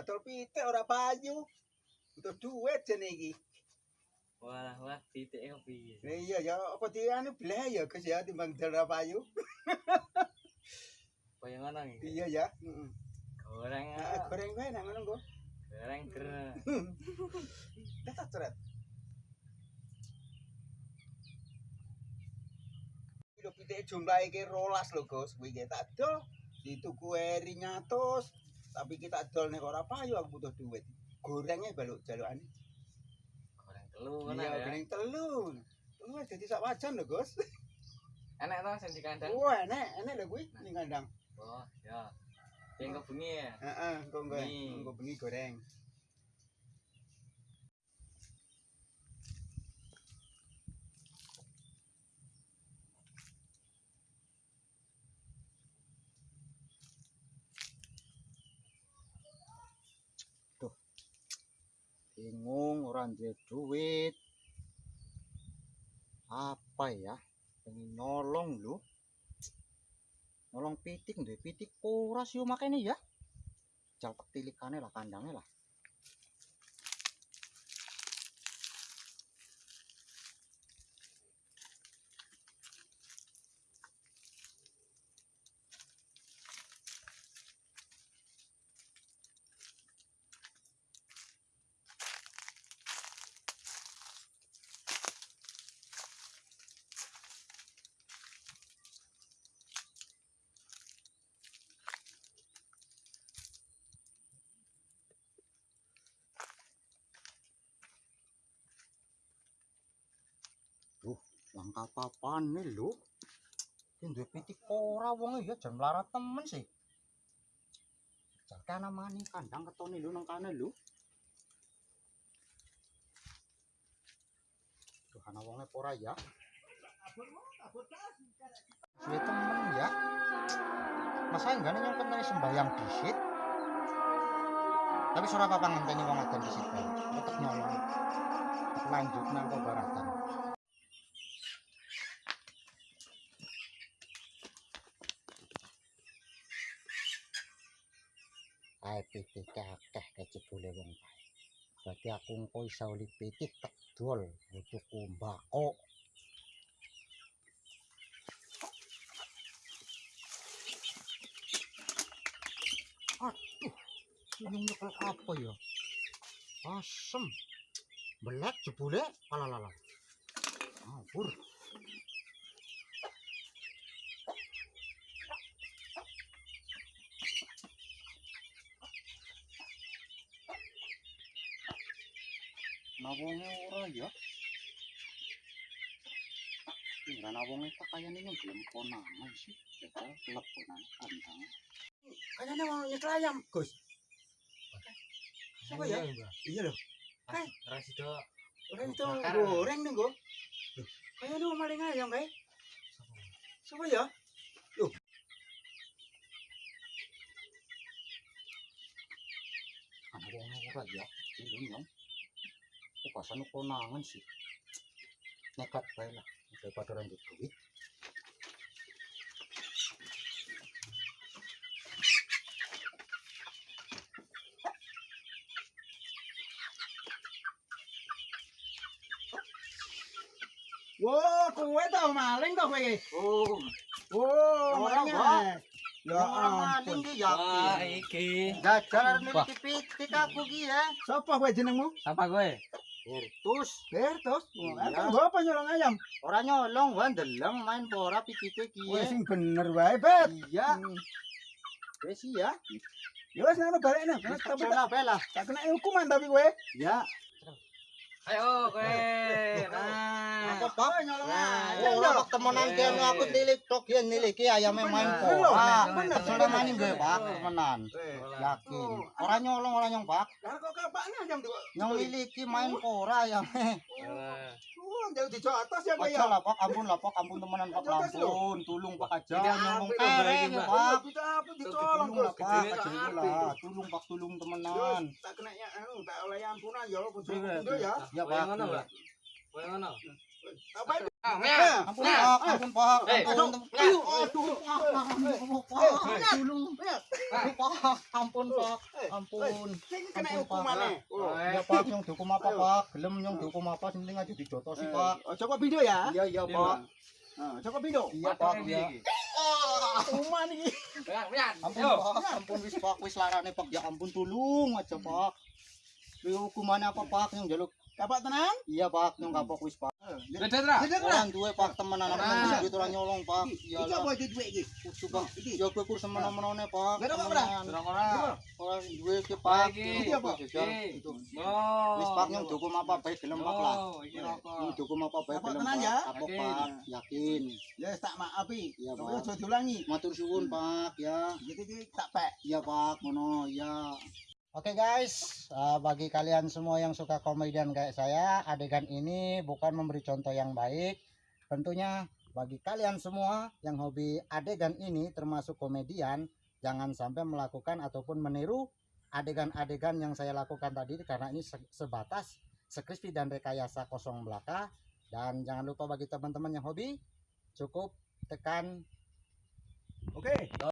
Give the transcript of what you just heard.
Atol pitik ora payu. Butuh duit jene iki. Wah, wah, titik kok piye? Iya ya apa di anu belah ya Gus ya timbang dal ora payu. Kaya ngono iki. Iya ya. Heeh. Goreng, Ah, ah. goreng wae nang ngono kok. goreng ger. Dah tak ceret. Kilo pitik jumlah iki rolas lho Gus. Kuwi tak dol dituku eri nyatus. Tapi kita dol nek ora payu aku butuh duit. Gorengnya baluk jalukane. Goreng telu ngono Iya, ya. goreng telu. Telu wis dadi sak wajan lho Gus. Enak to sing dikandang? Wah, enek, enek lho kuwi ning kandang. Oh, ya. Sing kebengi ya. Heeh, engko Bengi. engko bengi goreng. Bingung ora duwe duit. Apa ya? Pengen nolong lho. Nolong pitik duwe pitik ora sih makane ya. Jaltek tilikane lah kandangnya lah. Langkah papane lho. Ki duwe pitik ora wong ya jan melarat temen sih. Jan mani kandang ketone lho nang lho. Duh ana wonge ya? Suwe temen ya. Masa enggak nih nyongkot nang sembayang disit. Tapi surah apa ngenteni wong adan disit bae. Tetep nyolong. Lanjut nang baratan. Ae pitik akeh kecebule wong kae. Berarti aku engko iso uli pitik tak dol tuku mbako. Aduh, ini nyekel apa ya? Asem. Belek jebule alalala. Ampur. Nawonge ora ya. Ora nawonge tak kayane yang belum konangan sih. Kita teleponan kandang. Kayane mau nyekel ayam, Gus. Siapa ya? Iya loh. Hai, Rasido. Itu goreng nih, Gus. Kayane mau maling ayam kae. Siapa ya? Loh. Ana wong ora ya. Cilun pasan ko nangan sih. Nakat pa yun ah. Daripada orang dito eh. Wow, kue tau maling tau kue. Oh. Wow, orangnya. Ya, ya ampun. Wah, iki. Dagal nitipit kita kugi ya. Siapa kowe jenengmu? Siapa kowe? Iya. Aku nggo apa nyolong ayam? Ora nyolong wae ndeleng main pora pitike ki Kowe ya. sing bener wae, Bet. Iya, Hmm. wis ya. Ya wis ngono balekne. Tapi tak lah. tak kena hukuman tapi kowe. Ya. Ayo kowe. Nah. Apa ayam. ora kok temenan Eh. kene aku tilik tok ya niliki ayame main Bener, pora. bener, Soalnya bener. mani gue Pak temenan. Yakin. Ora nyolong ora nyong Pak. Lah kok kapakne ayam tuh? Nyong miliki main pora ayame. Oh, jauh di atas ya Aja ya. lah Pak, ampun lah Pak, ampun temenan Pak, Aja, Mas, lho. ampun. Tulung Pak aja Tidak nyolong apa, kereng Mbak. Pak. Kita apa lah Gus. Pak, kecil lah. Tulung Pak, tulung Terus temenan. tak kena ya tak oleh ampunan ya Iya, pindho ya. Ya Kaya Pak. Pak. Kowe ngono. Ah, Ampun pak, ampun pak, Eh, ampun. Pak, ampun. Aduh, pak, ampun pak, ampun. Kena Ampun. Oh. Ya pak, yang dihukum apa pak? Gelem yang dihukum apa? Sinting aja dijotosi pak. Oh, Joko Bindo ya? Iya iya pak. Ah, Joko Bindo. Iya pak, iya. Ini. Ampun pak, ampun wis pak, wis larane pak. Ya ampun tolong aja pak. Hukumannya apa pak? Yang jaluk Dapat tenang? Iya pak, yang kapok wis pak. Tra. Beda kan? Orang duwe pak temenan anak Ah. temen duit orang nyolong pak. Iki Iya apa lah. itu duit iki? Kudu pak. Iki. Ya gue kur semena-menane pak. Beda apa, Temenan. Ora ora. Orang duwe ki pak. Iki. Iki apa? Iki. Itu. Oh. Wis pak yang dihukum apa baik gelem pak lah. Oh, iki rokok. dihukum apa baik Kapok gelem tenan pak. ya? Kapok pak, yakin. Ya tak maafi. Iya, Pak. aja diulangi. Matur suwun pak ya. Jadi iki tak pek. Iya pak, mono ya. Oke guys, uh, bagi kalian semua yang suka komedian kayak saya, adegan ini bukan memberi contoh yang baik. Tentunya bagi kalian semua yang hobi adegan ini termasuk komedian, jangan sampai melakukan ataupun meniru adegan-adegan yang saya lakukan tadi karena ini se- sebatas skripsi dan rekayasa kosong belaka. Dan jangan lupa bagi teman-teman yang hobi, cukup tekan Oke.